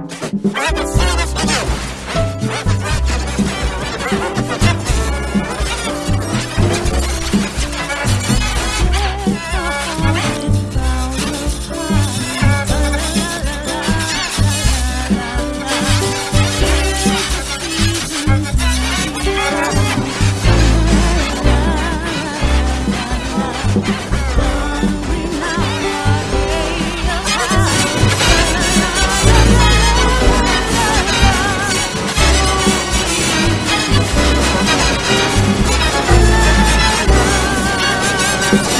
Let us you.